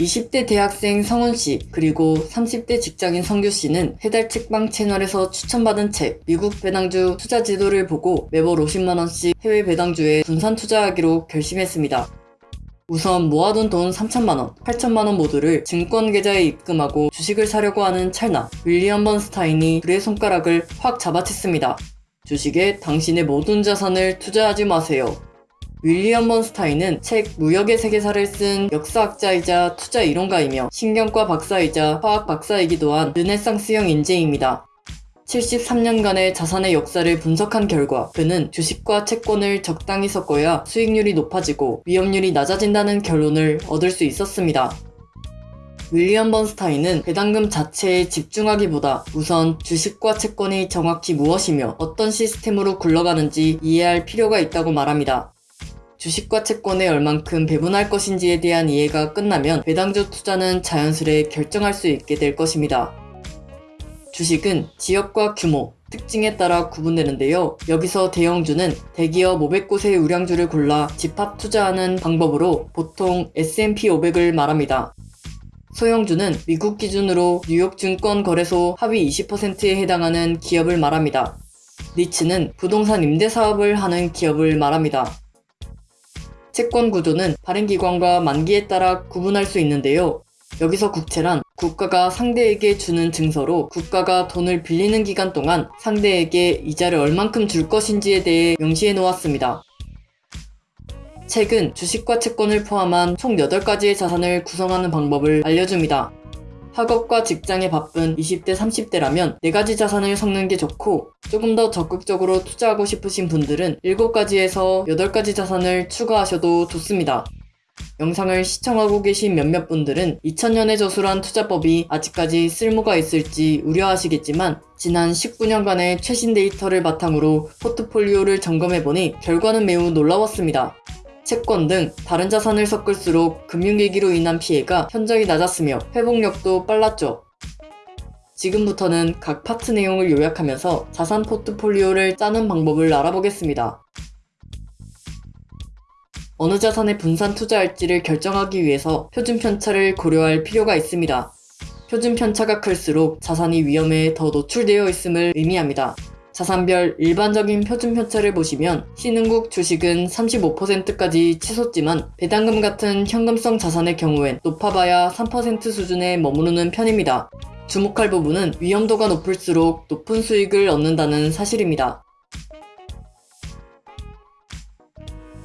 20대 대학생 성훈씨 그리고 30대 직장인 성규씨는 해달 책방 채널에서 추천받은 책 미국 배당주 투자 지도를 보고 매월 50만원씩 해외 배당주에 분산 투자하기로 결심했습니다. 우선 모아둔 돈 3천만원, 8천만원 모두를 증권 계좌에 입금하고 주식을 사려고 하는 찰나 윌리엄 번스타인이 그의 손가락을 확 잡아챘습니다. 주식에 당신의 모든 자산을 투자하지 마세요. 윌리엄 번스타인은 책 무역의 세계사를 쓴 역사학자이자 투자 이론가이며 신경과 박사이자 화학 박사이기도 한 르네상스형 인재입니다. 73년간의 자산의 역사를 분석한 결과 그는 주식과 채권을 적당히 섞어야 수익률이 높아지고 위험률이 낮아진다는 결론을 얻을 수 있었습니다. 윌리엄 번스타인은 배당금 자체에 집중하기보다 우선 주식과 채권이 정확히 무엇이며 어떤 시스템으로 굴러가는지 이해할 필요가 있다고 말합니다. 주식과 채권에 얼만큼 배분할 것인지에 대한 이해가 끝나면 배당주 투자는 자연스레 결정할 수 있게 될 것입니다. 주식은 지역과 규모, 특징에 따라 구분되는데요. 여기서 대형주는 대기업 500곳의 우량주를 골라 집합 투자하는 방법으로 보통 S&P 500을 말합니다. 소형주는 미국 기준으로 뉴욕 증권 거래소 하위 20%에 해당하는 기업을 말합니다. 리츠는 부동산 임대 사업을 하는 기업을 말합니다. 채권 구조는 발행기관과 만기에 따라 구분할 수 있는데요. 여기서 국채란 국가가 상대에게 주는 증서로 국가가 돈을 빌리는 기간 동안 상대에게 이자를 얼만큼 줄 것인지에 대해 명시해 놓았습니다. 책은 주식과 채권을 포함한 총 8가지의 자산을 구성하는 방법을 알려줍니다. 학업과 직장에 바쁜 20대, 30대라면 4가지 자산을 섞는 게 좋고 조금 더 적극적으로 투자하고 싶으신 분들은 7가지에서 8가지 자산을 추가하셔도 좋습니다. 영상을 시청하고 계신 몇몇 분들은 2000년에 저술한 투자법이 아직까지 쓸모가 있을지 우려하시겠지만 지난 19년간의 최신 데이터를 바탕으로 포트폴리오를 점검해보니 결과는 매우 놀라웠습니다. 채권 등 다른 자산을 섞을수록 금융위기로 인한 피해가 현저히 낮았으며 회복력도 빨랐죠. 지금부터는 각 파트 내용을 요약하면서 자산 포트폴리오를 짜는 방법을 알아보겠습니다. 어느 자산에 분산 투자할지를 결정하기 위해서 표준 편차를 고려할 필요가 있습니다. 표준 편차가 클수록 자산이 위험에 더 노출되어 있음을 의미합니다. 자산별 일반적인 표준 편차를 보시면 신흥국 주식은 35%까지 치솟지만 배당금 같은 현금성 자산의 경우엔 높아봐야 3% 수준에 머무르는 편입니다. 주목할 부분은 위험도가 높을수록 높은 수익을 얻는다는 사실입니다.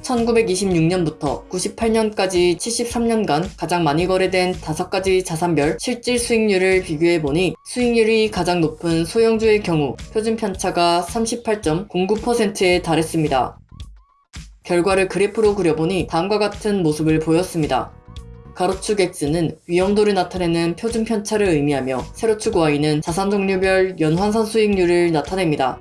1926년부터 98년까지 73년간 가장 많이 거래된 5가지 자산별 실질 수익률을 비교해보니 수익률이 가장 높은 소형주의 경우 표준 편차가 38.09%에 달했습니다. 결과를 그래프로 그려보니 다음과 같은 모습을 보였습니다. 가로축 X는 위험도를 나타내는 표준 편차를 의미하며 세로축 Y는 자산 종류별 연환산 수익률을 나타냅니다.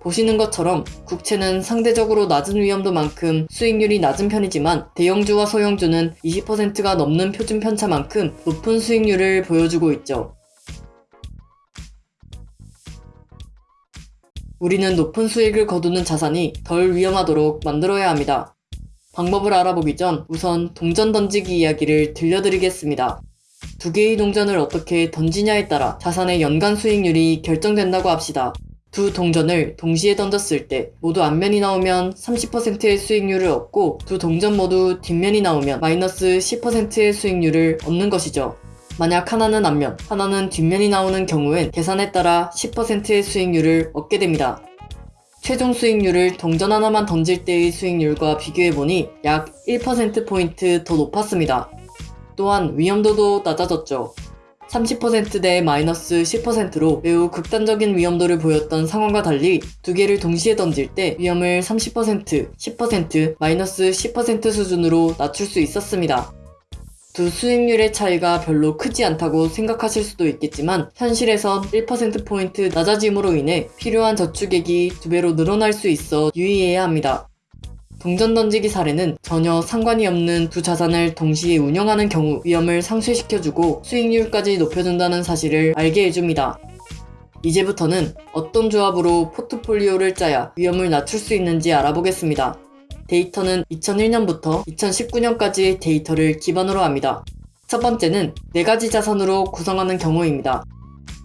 보시는 것처럼 국채는 상대적으로 낮은 위험도만큼 수익률이 낮은 편이지만 대형주와 소형주는 20%가 넘는 표준 편차만큼 높은 수익률을 보여주고 있죠. 우리는 높은 수익을 거두는 자산이 덜 위험하도록 만들어야 합니다. 방법을 알아보기 전 우선 동전 던지기 이야기를 들려드리겠습니다. 두 개의 동전을 어떻게 던지냐에 따라 자산의 연간 수익률이 결정된다고 합시다. 두 동전을 동시에 던졌을 때 모두 앞면이 나오면 30%의 수익률을 얻고 두 동전 모두 뒷면이 나오면 마이너스 10%의 수익률을 얻는 것이죠. 만약 하나는 앞면, 하나는 뒷면이 나오는 경우엔 계산에 따라 10%의 수익률을 얻게 됩니다. 최종 수익률을 동전 하나만 던질 때의 수익률과 비교해보니 약 1%포인트 더 높았습니다. 또한 위험도도 낮아졌죠. 30%대 마이너스 10%로 매우 극단적인 위험도를 보였던 상황과 달리 두 개를 동시에 던질 때 위험을 30%, 10%, 마이너스 10% 수준으로 낮출 수 있었습니다. 두 수익률의 차이가 별로 크지 않다고 생각하실 수도 있겠지만 현실에선 1%포인트 낮아짐으로 인해 필요한 저축액이 두 배로 늘어날 수 있어 유의해야 합니다. 동전 던지기 사례는 전혀 상관이 없는 두 자산을 동시에 운영하는 경우 위험을 상쇄시켜주고 수익률까지 높여준다는 사실을 알게 해줍니다. 이제부터는 어떤 조합으로 포트폴리오를 짜야 위험을 낮출 수 있는지 알아보겠습니다. 데이터는 2001년부터 2019년까지의 데이터를 기반으로 합니다. 첫 번째는 네 가지 자산으로 구성하는 경우입니다.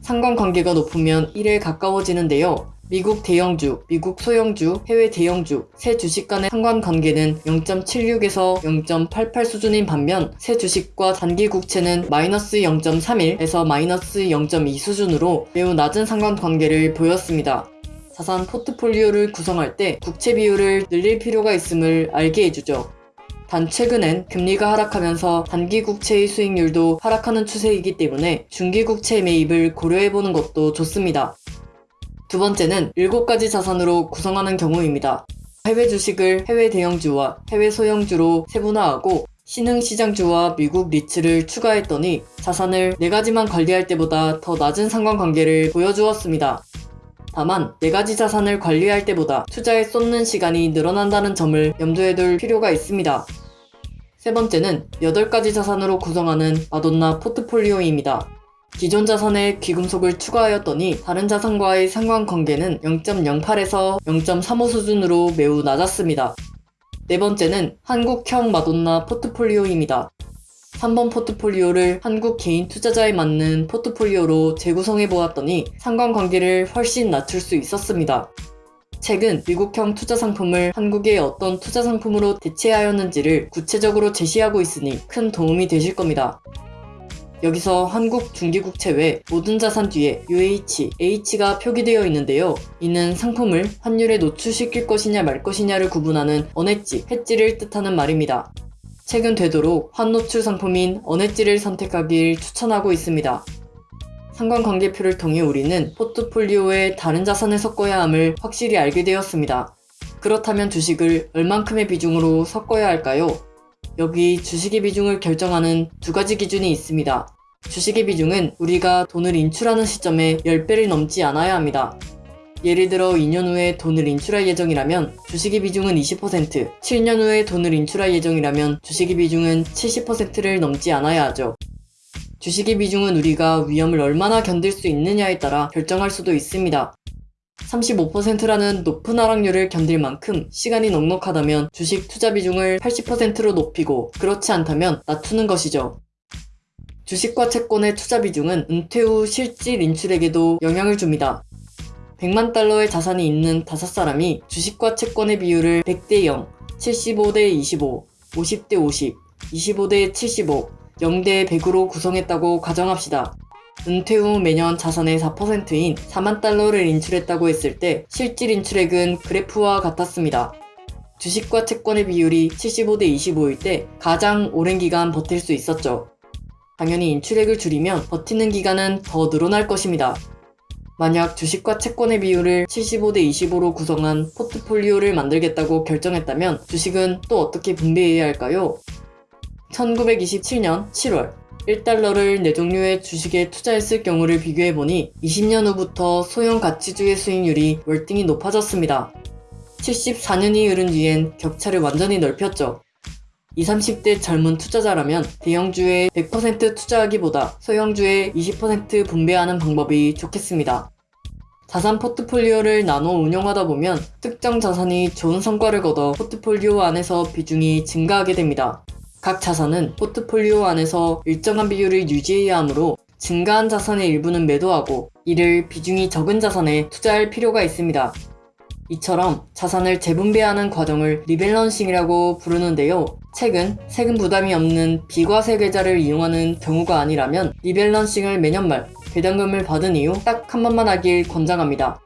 상관관계가 높으면 1에 가까워지는데요. 미국 대형주, 미국 소형주, 해외 대형주, 세 주식 간의 상관관계는 0.76에서 0.88 수준인 반면 세 주식과 단기 국채는 마이너스 0.31에서 마이너스 0.2 수준으로 매우 낮은 상관관계를 보였습니다. 자산 포트폴리오를 구성할 때 국채 비율을 늘릴 필요가 있음을 알게 해주죠. 단 최근엔 금리가 하락하면서 단기 국채의 수익률도 하락하는 추세이기 때문에 중기 국채 매입을 고려해보는 것도 좋습니다. 두 번째는 7가지 자산으로 구성하는 경우입니다. 해외 주식을 해외 대형주와 해외 소형주로 세분화하고 신흥 시장주와 미국 리츠를 추가했더니 자산을 4가지만 관리할 때보다 더 낮은 상관관계를 보여주었습니다. 다만 4가지 자산을 관리할 때보다 투자에 쏟는 시간이 늘어난다는 점을 염두에 둘 필요가 있습니다. 세 번째는 8가지 자산으로 구성하는 마돈나 포트폴리오입니다. 기존 자산에 귀금속을 추가하였더니 다른 자산과의 상관관계는 0.08에서 0.35 수준으로 매우 낮았습니다. 네 번째는 한국형 마돈나 포트폴리오입니다. 3번 포트폴리오를 한국 개인 투자자에 맞는 포트폴리오로 재구성해 보았더니 상관관계를 훨씬 낮출 수 있었습니다. 최근 미국형 투자 상품을 한국의 어떤 투자 상품으로 대체하였는지를 구체적으로 제시하고 있으니 큰 도움이 되실 겁니다. 여기서 한국 중기국채 외 모든 자산 뒤에 UH, H가 표기되어 있는데요. 이는 상품을 환율에 노출시킬 것이냐 말 것이냐를 구분하는 언해지, 해지를 뜻하는 말입니다. 최근 되도록 환노출 상품인 언해지를 선택하길 추천하고 있습니다. 상관관계표를 통해 우리는 포트폴리오에 다른 자산을 섞어야 함을 확실히 알게 되었습니다. 그렇다면 주식을 얼만큼의 비중으로 섞어야 할까요? 여기 주식의 비중을 결정하는 두 가지 기준이 있습니다. 주식의 비중은 우리가 돈을 인출하는 시점에 10배를 넘지 않아야 합니다. 예를 들어 2년 후에 돈을 인출할 예정이라면 주식의 비중은 20%, 7년 후에 돈을 인출할 예정이라면 주식의 비중은 70%를 넘지 않아야 하죠. 주식의 비중은 우리가 위험을 얼마나 견딜 수 있느냐에 따라 결정할 수도 있습니다. 35%라는 높은 하락률을 견딜 만큼 시간이 넉넉하다면 주식 투자 비중을 80%로 높이고 그렇지 않다면 낮추는 것이죠. 주식과 채권의 투자 비중은 은퇴 후 실질 인출에게도 영향을 줍니다. 100만 달러의 자산이 있는 5사람이 주식과 채권의 비율을 100대 0, 75대 25, 50대 50, 25대 75, 0대 100으로 구성했다고 가정합시다. 은퇴 후 매년 자산의 4%인 4만 달러를 인출했다고 했을 때 실질 인출액은 그래프와 같았습니다. 주식과 채권의 비율이 75대 25일 때 가장 오랜 기간 버틸 수 있었죠. 당연히 인출액을 줄이면 버티는 기간은 더 늘어날 것입니다. 만약 주식과 채권의 비율을 75대 25로 구성한 포트폴리오를 만들겠다고 결정했다면 주식은 또 어떻게 분배해야 할까요? 1927년 7월 1달러를 4종류의 주식에 투자했을 경우를 비교해보니 20년 후부터 소형 가치주의 수익률이 월등히 높아졌습니다. 74년이 흐른 뒤엔 격차를 완전히 넓혔죠. 20, 30대 젊은 투자자라면 대형주에 100% 투자하기보다 소형주에 20% 분배하는 방법이 좋겠습니다. 자산 포트폴리오를 나눠 운영하다 보면 특정 자산이 좋은 성과를 거둬 포트폴리오 안에서 비중이 증가하게 됩니다. 각 자산은 포트폴리오 안에서 일정한 비율을 유지해야 하므로 증가한 자산의 일부는 매도하고 이를 비중이 적은 자산에 투자할 필요가 있습니다. 이처럼 자산을 재분배하는 과정을 rebalancing이라고 부르는데요. 최근 세금 부담이 없는 비과세 계좌를 이용하는 경우가 아니라면 rebalancing을 매년 말 배당금을 받은 이후 딱 한 번만 하길 권장합니다.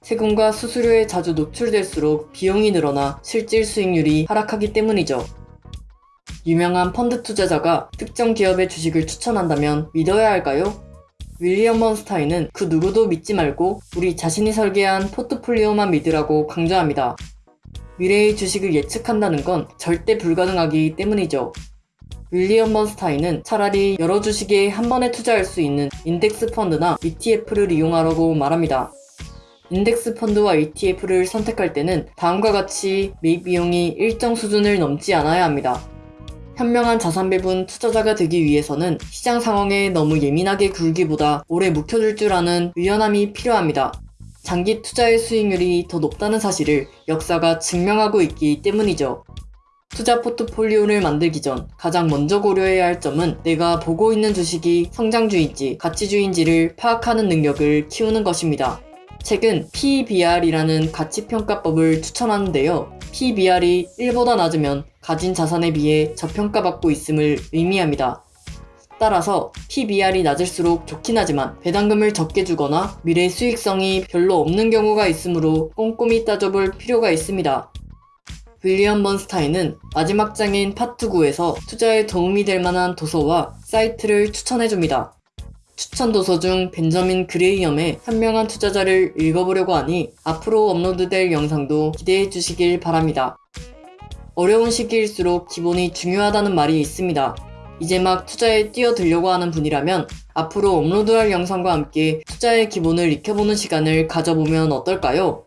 세금과 수수료에 자주 노출될수록 비용이 늘어나 실질 수익률이 하락하기 때문이죠. 유명한 펀드 투자자가 특정 기업의 주식을 추천한다면 믿어야 할까요? 윌리엄 번스타인은 그 누구도 믿지 말고 우리 자신이 설계한 포트폴리오만 믿으라고 강조합니다. 미래의 주식을 예측한다는 건 절대 불가능하기 때문이죠. 윌리엄 번스타인은 차라리 여러 주식에 한 번에 투자할 수 있는 인덱스 펀드나 ETF를 이용하라고 말합니다. 인덱스 펀드와 ETF를 선택할 때는 다음과 같이 매입 비용이 일정 수준을 넘지 않아야 합니다. 현명한 자산 배분 투자자가 되기 위해서는 시장 상황에 너무 예민하게 굴기보다 오래 묵혀줄 줄 아는 유연함이 필요합니다. 장기 투자의 수익률이 더 높다는 사실을 역사가 증명하고 있기 때문이죠. 투자 포트폴리오를 만들기 전 가장 먼저 고려해야 할 점은 내가 보고 있는 주식이 성장주인지 가치주인지를 파악하는 능력을 키우는 것입니다. 책은 PBR이라는 가치평가법을 추천하는데요. PBR이 1보다 낮으면 가진 자산에 비해 저평가받고 있음을 의미합니다. 따라서 PBR이 낮을수록 좋긴 하지만 배당금을 적게 주거나 미래 수익성이 별로 없는 경우가 있으므로 꼼꼼히 따져볼 필요가 있습니다. 윌리엄 번스타인은 마지막 장인 파트 9에서 투자에 도움이 될 만한 도서와 사이트를 추천해줍니다. 추천 도서 중 벤저민 그레이엄의 현명한 투자자를 읽어보려고 하니 앞으로 업로드될 영상도 기대해 주시길 바랍니다. 어려운 시기일수록 기본이 중요하다는 말이 있습니다. 이제 막 투자에 뛰어들려고 하는 분이라면 앞으로 업로드할 영상과 함께 투자의 기본을 익혀보는 시간을 가져보면 어떨까요?